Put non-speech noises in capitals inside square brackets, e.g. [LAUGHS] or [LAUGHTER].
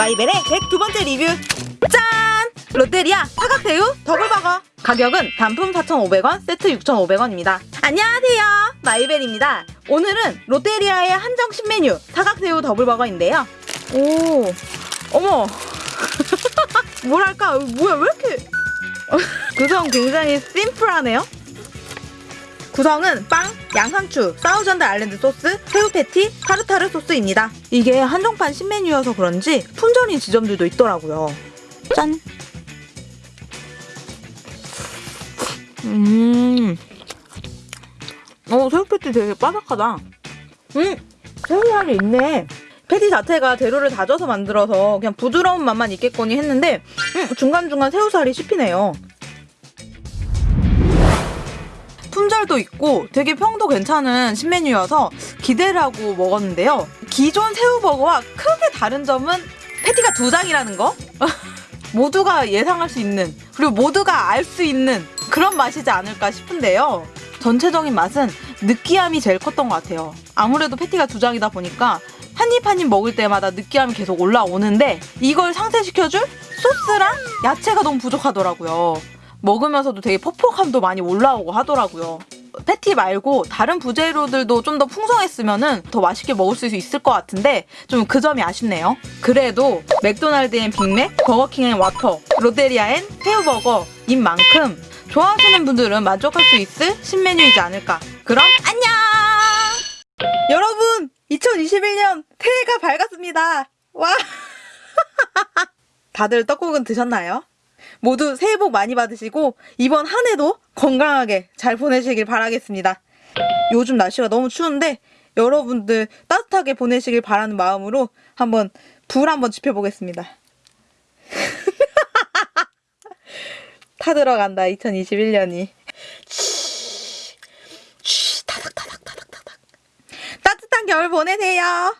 마이벨의 102번째 리뷰 짠! 롯데리아 사각새우 더블버거 가격은 단품 4,500원, 세트 6,500원입니다. 안녕하세요. 마이벨입니다. 오늘은 롯데리아의 한정 신메뉴 사각새우 더블버거인데요. 오, 어머. [LAUGHS] 뭐랄까, 뭐야, 왜 이렇게. [LAUGHS] 구성 굉장히 심플하네요. 구성은 빵, 양상추, 사우전드 아일랜드 소스, 새우 패티, 타르타르 소스입니다. 이게 한정판 신메뉴여서 그런지 품절인 지점들도 있더라고요. 짠! 음. 어, 새우 패티 되게 바삭하다. 음, 새우살이 있네. 패티 자체가 재료를 다져서 만들어서 그냥 부드러운 맛만 있겠거니 했는데 음, 중간중간 새우살이 씹히네요. 품절도 있고 되게 평도 괜찮은 신메뉴여서 기대를 하고 먹었는데요. 기존 새우버거와 크게 다른 점은 패티가 두 장이라는 거? [LAUGHS] 모두가 예상할 수 있는 그리고 모두가 알 수 있는 그런 맛이지 않을까 싶은데요. 전체적인 맛은 느끼함이 제일 컸던 것 같아요. 아무래도 패티가 두 장이다 보니까 한입 한입 먹을 때마다 느끼함이 계속 올라오는데 이걸 상쇄시켜줄 소스랑 야채가 너무 부족하더라고요. 먹으면서도 되게 퍽퍽함도 많이 올라오고 하더라고요. 패티 말고 다른 부재료들도 좀 더 풍성했으면 더 맛있게 먹을 수 있을 것 같은데 좀 그 점이 아쉽네요. 그래도 맥도날드엔 빅맥, 버거킹엔 와퍼, 롯데리아엔 새우버거인 만큼 좋아하시는 분들은 만족할 수 있을 신메뉴이지 않을까. 그럼 안녕! 여러분! 2021년 새해가 밝았습니다. 와! [LAUGHS] 다들 떡국은 드셨나요? 모두 새해 복 많이 받으시고 이번 한 해도 건강하게 잘 보내시길 바라겠습니다. 요즘 날씨가 너무 추운데 여러분들 따뜻하게 보내시길 바라는 마음으로 한번 불 한번 지펴보겠습니다. [LAUGHS] 타 들어간다 2021년이. 따뜻한 겨울 보내세요.